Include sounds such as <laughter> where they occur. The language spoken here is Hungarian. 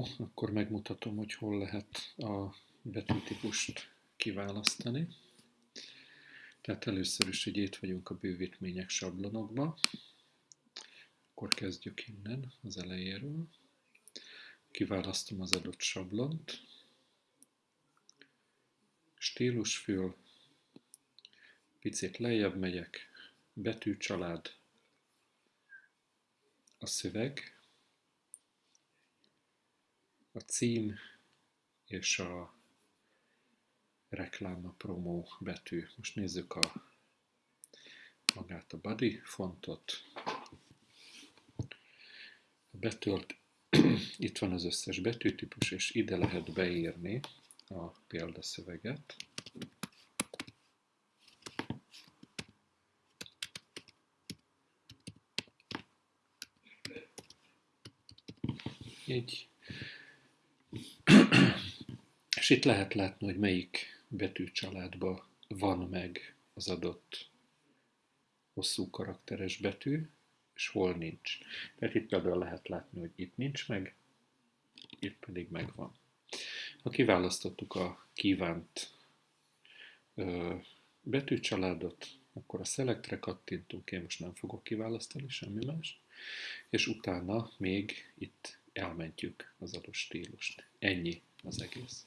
Akkor megmutatom, hogy hol lehet a betűtípust kiválasztani. Tehát először is, hogy itt vagyunk a bővítmények sablonokba. Akkor kezdjük innen, az elejéről. Kiválasztom az adott sablont. Stílusfül. Picit lejjebb megyek. Betűcsalád. A szöveg a cím és a reklám, a promó betű. Most nézzük a magát a body fontot. A betölt, <clears throat> itt van az összes betűtípus, és ide lehet beírni a példaszöveget. Így <clears throat> és itt lehet látni, hogy melyik betűcsaládban van meg az adott hosszú karakteres betű, és hol nincs. Tehát itt például lehet látni, hogy itt nincs meg, itt pedig megvan. Ha kiválasztottuk a kívánt ö, betűcsaládot, akkor a Selectre kattintunk, én most nem fogok kiválasztani semmi más, és utána még itt elmentjük az adott stílust. Ennyi az egész.